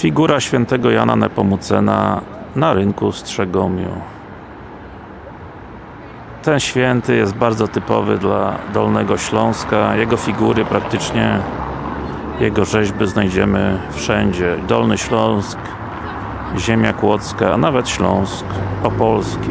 Figura świętego Jana Nepomucena na rynku w Strzegomiu. Ten święty jest bardzo typowy dla Dolnego Śląska. Jego figury praktycznie, jego rzeźby znajdziemy wszędzie. Dolny Śląsk, Ziemia Kłodzka, a nawet Śląsk Opolski.